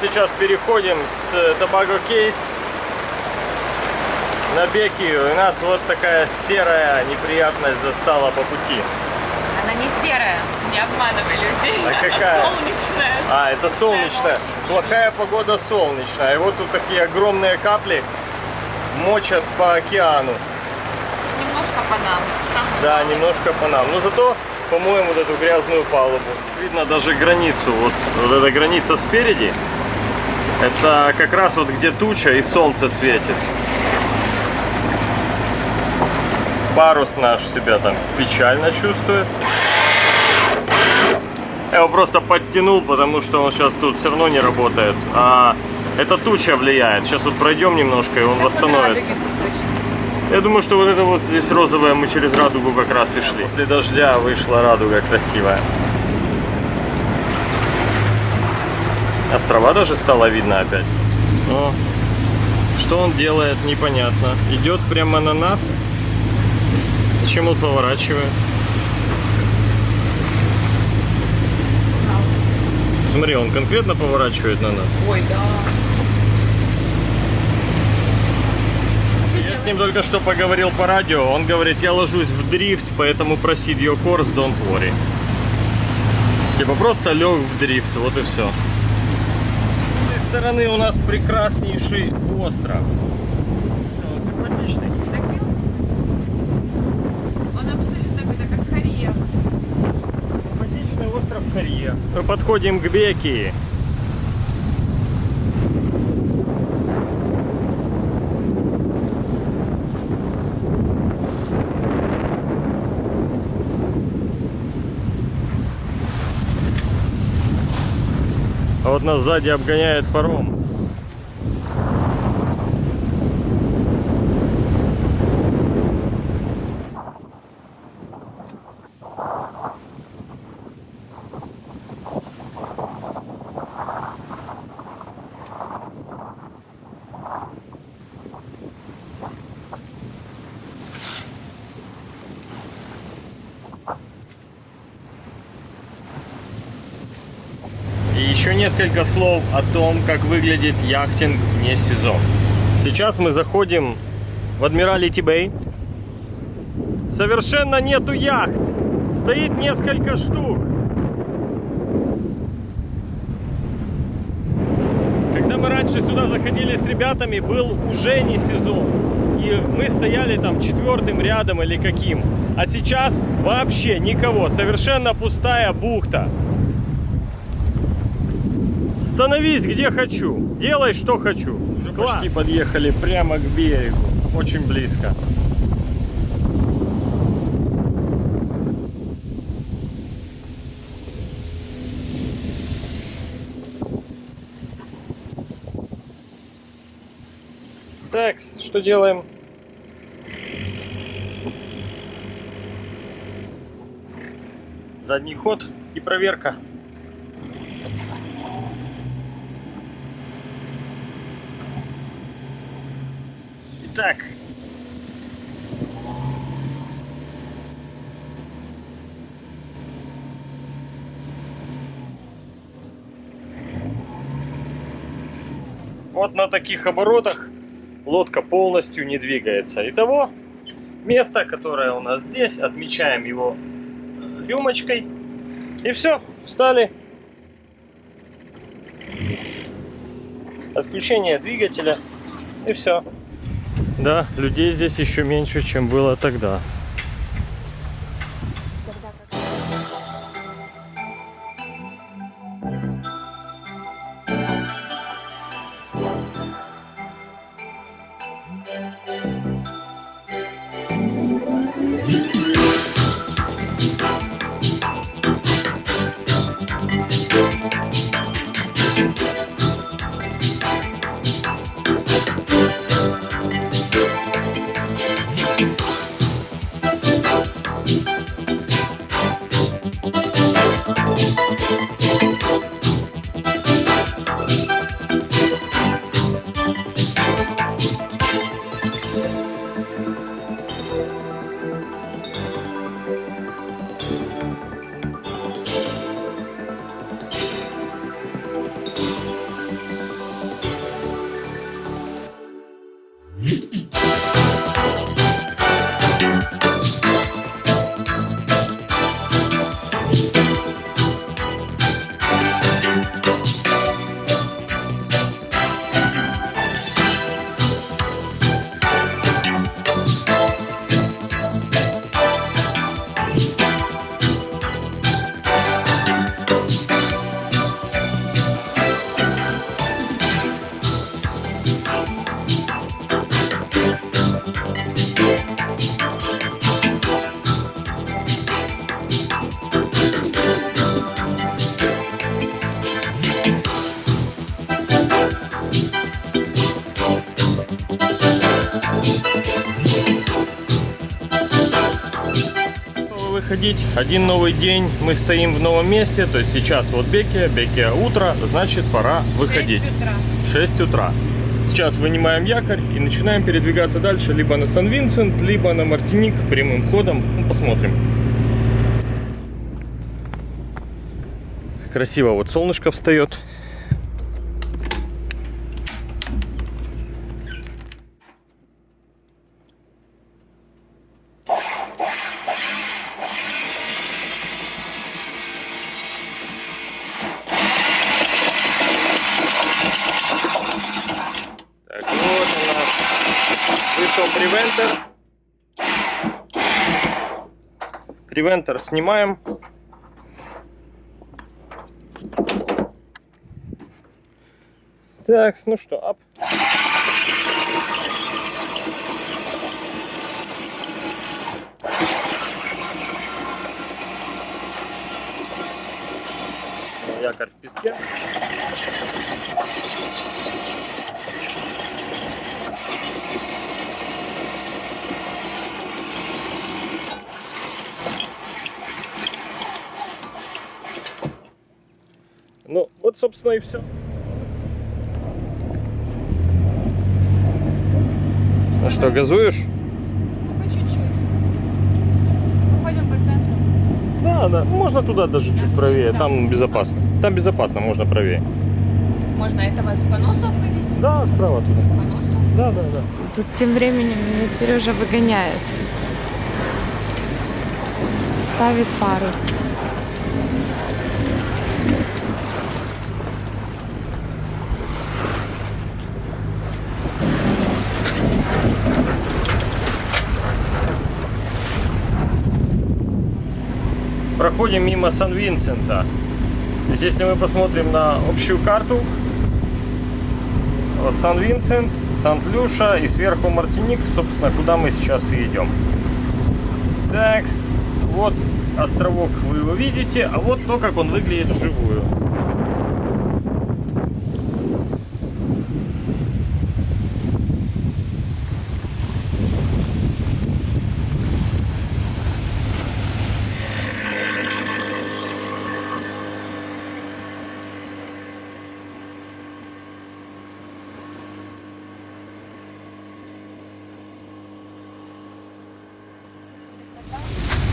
сейчас переходим с Tobago Case на Бекию. И нас вот такая серая неприятность застала по пути. Она не серая, не обманывай людей. А Она какая? солнечная. А, это солнечная. Плохая погода солнечная. И вот тут такие огромные капли мочат по океану. Немножко по нам. Да, главное. немножко по нам. Но зато помоем вот эту грязную палубу. Видно даже границу. Вот, вот эта граница спереди. Это как раз вот где туча и солнце светит. Парус наш себя там печально чувствует. Я его просто подтянул, потому что он сейчас тут все равно не работает. А эта туча влияет. Сейчас вот пройдем немножко, и он восстановится. Я думаю, что вот это вот здесь розовое мы через радугу как раз и шли. После дождя вышла радуга красивая. Острова даже стало видно опять. Но что он делает, непонятно. Идет прямо на нас. Зачем он поворачивает? Смотри, он конкретно поворачивает на нас. Ой, да. Я с ним только что поговорил по радио. Он говорит, я ложусь в дрифт, поэтому proceed your course, don't worry. Типа просто лег в дрифт, вот и все. Стороны у нас прекраснейший остров. Он симпатичный. Он абсолютно какой-то как Корея. Симпатичный остров Корея. Мы подходим к Бекии. Вот нас сзади обгоняет паром. Еще несколько слов о том, как выглядит яхтинг вне сезон. Сейчас мы заходим в Адмиралити Бэй. Совершенно нету яхт. Стоит несколько штук. Когда мы раньше сюда заходили с ребятами, был уже не сезон. И мы стояли там четвертым рядом или каким. А сейчас вообще никого. Совершенно пустая бухта. Становись где хочу, делай что хочу. Уже почти подъехали прямо к берегу, очень близко. Так, что делаем? Задний ход и проверка. Итак. Вот на таких оборотах лодка полностью не двигается. Итого, место, которое у нас здесь, отмечаем его э, рюмочкой. И все, встали. Отключение двигателя. И все. Да, людей здесь еще меньше, чем было тогда. Один новый день, мы стоим в новом месте. То есть сейчас вот Бекия, Бекия утро, значит пора выходить. 6 утра. 6 утра. Сейчас вынимаем якорь и начинаем передвигаться дальше. Либо на Сан-Винсент, либо на Мартиник прямым ходом. Ну, посмотрим. Красиво вот солнышко встает. Так, вот у нас вышел превентер. Превентер снимаем. Так, ну что, ап. Якорь в песке. Ну, вот, собственно, и все. Ну что, газуешь? Ну, по чуть-чуть. Выходим по центру. Да, да. Можно туда даже чуть правее. Там безопасно. Там безопасно, можно правее. Можно этого по носу обходить? Да, справа туда. По носу? Да, да, да. Тут тем временем меня Сережа выгоняет. Ставит парус. Проходим мимо Сан-Винсента. То если мы посмотрим на общую карту, вот Сан-Винсент, Сант-Люша и сверху Мартиник, собственно, куда мы сейчас и идем. Так, вот островок вы его видите, а вот то, как он выглядит вживую.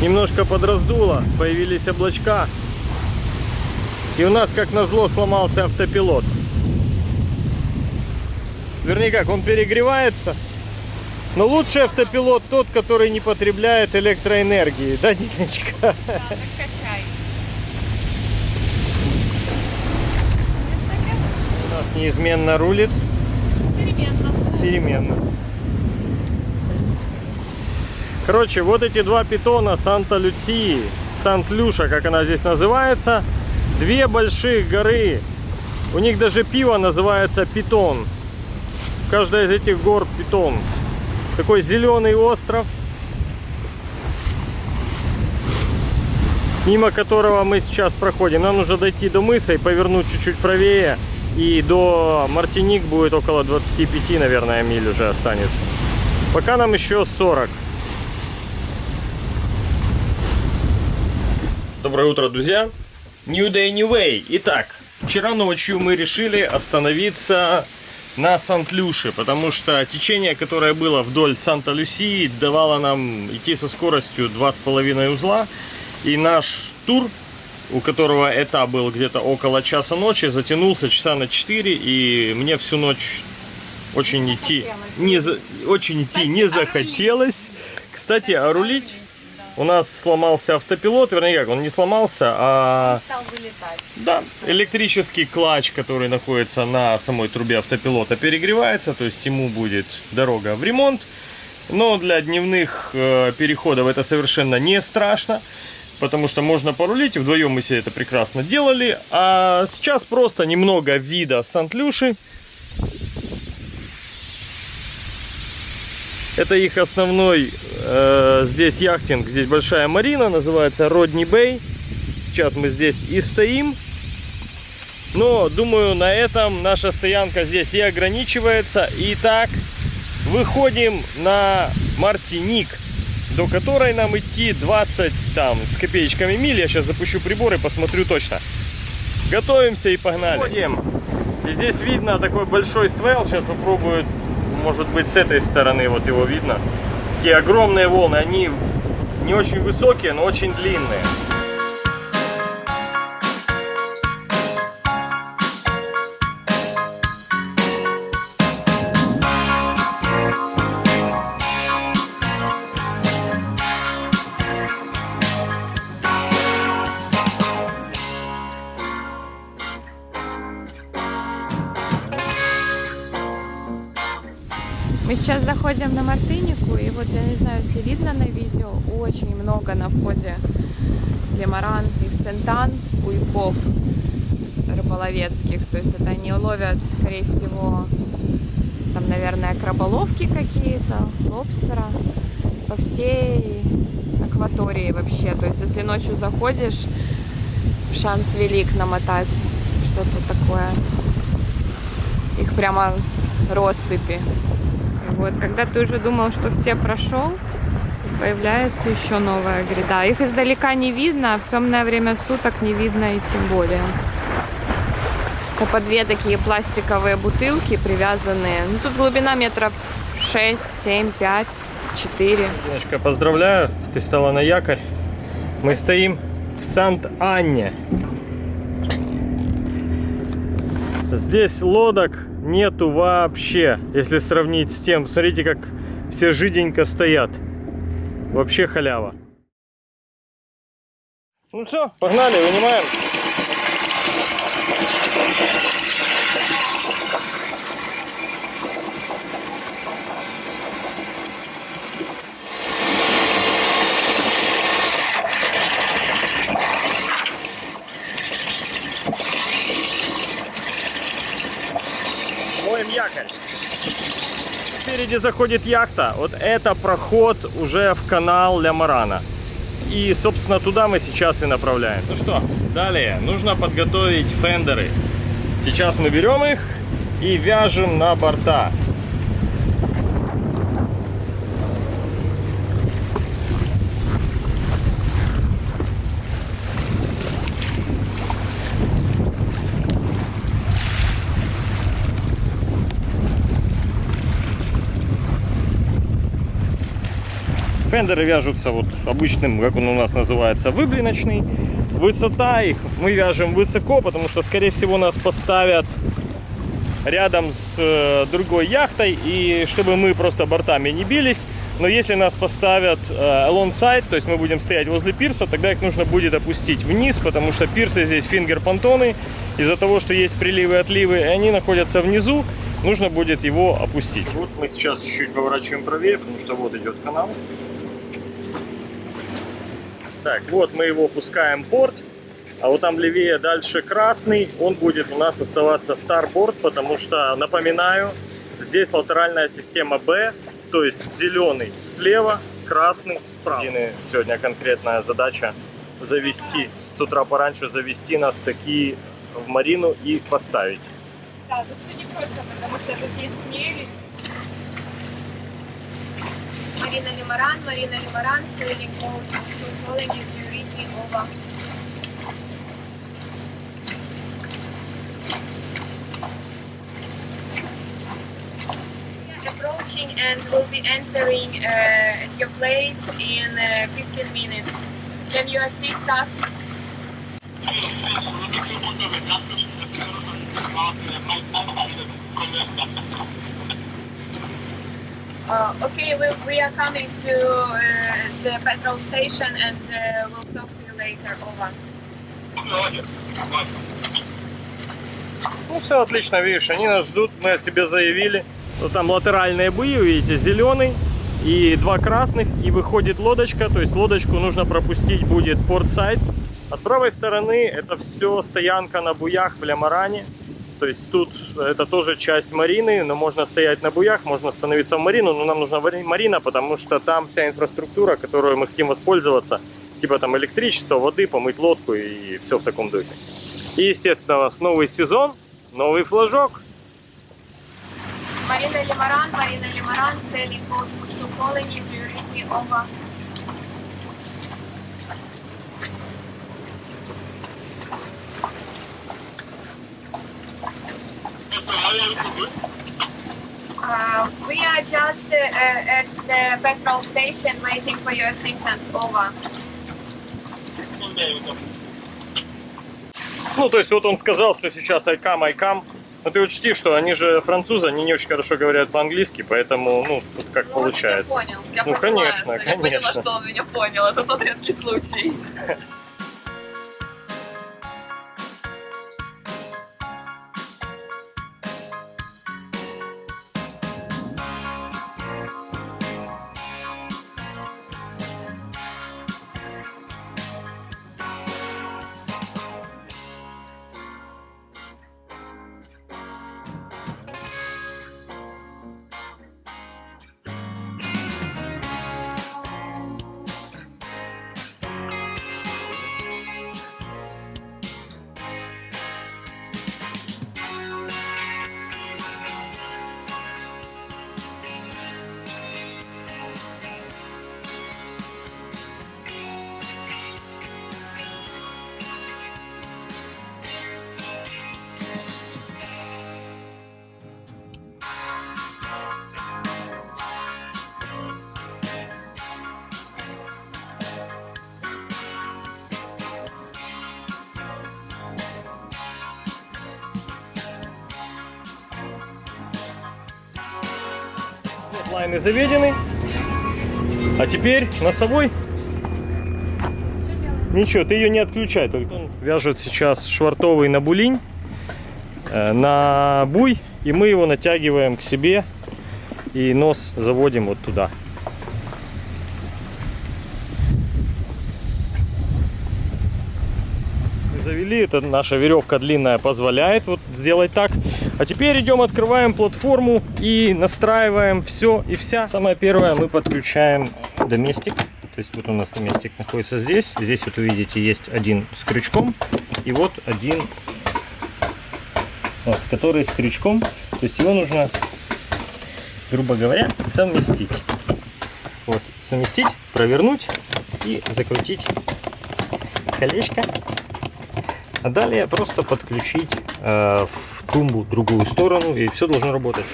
Немножко появились облачка. И у нас, как назло, сломался автопилот. Вернее как, он перегревается. Но лучший автопилот тот, который не потребляет электроэнергии. Да, Диночка? Да, так качай. У нас неизменно рулит Переменно. переменно. Короче, вот эти два питона Санта-Люции, Сант-Люша, как она здесь называется, две больших горы. У них даже пиво называется Питон. Каждая из этих гор Питон. Такой зеленый остров, мимо которого мы сейчас проходим. Нам нужно дойти до мыса и повернуть чуть-чуть правее. И до Мартиник будет около 25, наверное, миль уже останется. Пока нам еще 40. Доброе утро, друзья! New Day, New Way. Итак, вчера ночью мы решили остановиться на Сант-Люше, потому что течение, которое было вдоль Санта-Люсии, давало нам идти со скоростью 2,5 узла. И наш тур, у которого этап был где-то около часа ночи, затянулся часа на 4, и мне всю ночь очень идти не, за- очень идти не захотелось. Кстати, а рулить у нас сломался автопилот, вернее как, он не сломался, а Стал вылетать. да, электрический клатч, который находится на самой трубе автопилота, перегревается, то есть ему будет дорога в ремонт. Но для дневных э, переходов это совершенно не страшно, потому что можно порулить, и вдвоем мы себе это прекрасно делали. А сейчас просто немного вида Сант-Люши. Это их основной э, здесь яхтинг. Здесь большая марина, называется Родни Бэй. Сейчас мы здесь и стоим. Но, думаю, на этом наша стоянка здесь и ограничивается. Итак, выходим на Мартиник. до которой нам идти 20 там с копеечками миль. Я сейчас запущу прибор и посмотрю точно. Готовимся и погнали. Ходим. И здесь видно такой большой свел. Сейчас попробую, может быть, с этой стороны вот его видно. Такие огромные волны. Они не очень высокие, но очень длинные. На Мартынику, и вот я не знаю, если видно на видео, очень много на входе лимаран и сентан, буйков рыболовецких. То есть это они ловят, скорее всего, там, наверное, краболовки какие-то, лобстера по всей акватории вообще. То есть если ночью заходишь, шанс велик намотать что-то такое. Их прямо россыпи. Вот, когда ты уже думал, что все прошел, появляется еще новая гряда. Их издалека не видно, а в темное время суток не видно и тем более. Это по две такие пластиковые бутылки привязанные. Ну, тут глубина метров 6, 7, 5, 4. Диночка, поздравляю, ты стала на якорь. Мы стоим в Сант-Анне. Здесь лодок нету вообще, если сравнить с тем. Смотрите, как все жиденько стоят. Вообще халява. Ну все, погнали, вынимаем. Моем якорь. Спереди заходит яхта. Вот это проход уже в канал Лямарана. И, собственно, туда мы сейчас и направляем. Ну что, далее нужно подготовить фендеры. Сейчас мы берем их и вяжем на борта. Фендеры вяжутся вот обычным, как он у нас называется, выблиночный. Высота их мы вяжем высоко, потому что, скорее всего, нас поставят рядом с э, другой яхтой, и чтобы мы просто бортами не бились. Но если нас поставят э, alongside, то есть мы будем стоять возле пирса, тогда их нужно будет опустить вниз, потому что пирсы здесь фингер-понтоны. Из-за того, что есть приливы и отливы, и они находятся внизу, нужно будет его опустить. Вот мы сейчас чуть-чуть поворачиваем правее, потому что вот идет канал. Так, вот мы его пускаем порт, а вот там левее дальше красный, он будет у нас оставаться старборд, потому что, напоминаю, здесь латеральная система B, то есть зеленый слева, красный справа. Сегодня конкретная задача завести, с утра пораньше завести нас такие в марину и поставить. Да, тут все не просто, потому что тут есть мели. Marina Limaran, Marina Limaran, Sterling Calling, if you read me over. approaching and will be entering uh, your place in uh, 15 minutes. Can you assist us? Yes, Uh, okay, we, we are coming to uh, the petrol station and uh, we'll talk to you later. Over. Ну, все отлично, видишь, они нас ждут, мы о себе заявили. Вот там латеральные буи, видите, зеленый и два красных, и выходит лодочка, то есть лодочку нужно пропустить будет портсайд. А с правой стороны это все стоянка на буях в Лямаране. То есть тут это тоже часть марины, но можно стоять на буях, можно становиться в марину, но нам нужна марина, потому что там вся инфраструктура, которую мы хотим воспользоваться, типа там электричество, воды, помыть лодку и все в таком духе. И, естественно, у нас новый сезон, новый флажок. Marina Limaran, Marina Limaran, Sailing Boat, Shoot Calling you to read me over. Uh, we are just uh, at the petrol station waiting for your assistance. Over. Ну, то есть вот он сказал, что сейчас айкам, айкам. Но ты учти, что они же французы, они не очень хорошо говорят по-английски, поэтому, ну, тут как Ну, получается. Меня понял. Я Ну, поняла конечно, это. Я поняла, конечно. что он меня понял. Это тот редкий случай. Лайны заведены. А теперь носовой. Ничего, ты ее не отключай, только он вяжет сейчас швартовый на булинь, э, на буй, и мы его натягиваем к себе и нос заводим вот туда. Мы завели, это наша веревка длинная позволяет вот сделать так. А теперь идем, открываем платформу и настраиваем все и вся. Самое первое, мы подключаем доместик. То есть вот у нас доместик находится здесь. Здесь вот увидите есть один с крючком и вот один, вот, который с крючком. То есть его нужно, грубо говоря, совместить. Вот, совместить, провернуть и закрутить колечко. А далее просто подключить э, в тумбу другую сторону и все должно работать.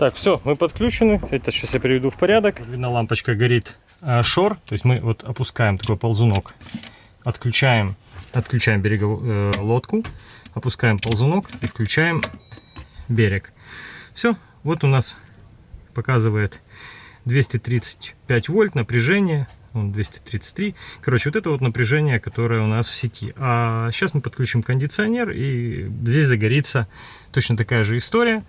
Так, все, мы подключены. Это сейчас я приведу в порядок. Видно, лампочка горит э, шор. То есть мы вот опускаем такой ползунок, отключаем, отключаем береговую э, лодку, опускаем ползунок и включаем берег. Все, вот у нас показывает 235 вольт напряжение, он 233. Короче, вот это вот напряжение, которое у нас в сети. А сейчас мы подключим кондиционер, и здесь загорится точно такая же история.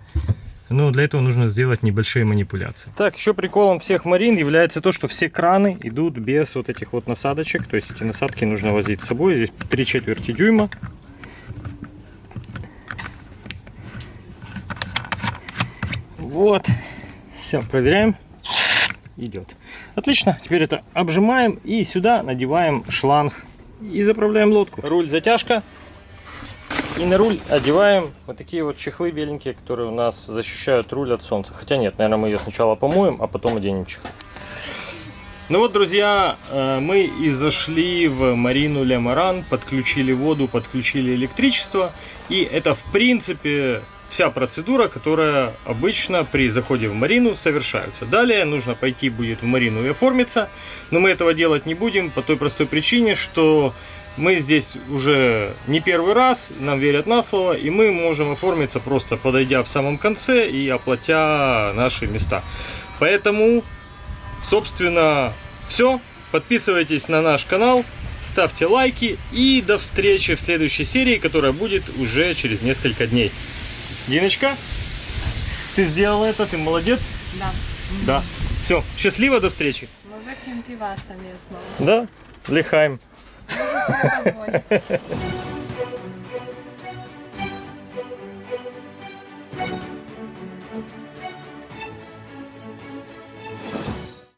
Но для этого нужно сделать небольшие манипуляции. Так, еще приколом всех марин является то, что все краны идут без вот этих вот насадочек. То есть эти насадки нужно возить с собой. Здесь 3 четверти дюйма. Вот. Все, проверяем. Идет. Отлично. Теперь это обжимаем и сюда надеваем шланг и заправляем лодку. Руль затяжка. И на руль одеваем вот такие вот чехлы беленькие, которые у нас защищают руль от солнца. Хотя нет, наверное, мы ее сначала помоем, а потом оденем чехлы. Ну вот, друзья, э, мы и зашли в Марину Ле Маран, подключили воду, подключили электричество. И это, в принципе, вся процедура, которая обычно при заходе в Марину совершается. Далее нужно пойти будет в Марину и оформиться. Но мы этого делать не будем по той простой причине, что мы здесь уже не первый раз, нам верят на слово, и мы можем оформиться просто подойдя в самом конце и оплатя наши места. Поэтому Собственно, все. Подписывайтесь на наш канал, ставьте лайки и до встречи в следующей серии, которая будет уже через несколько дней. Диночка, ты сделала это, ты молодец. Да. Да. Все, счастливо, до встречи. Мы выпьем пиваса местного. Да, лихаем. Позвонить.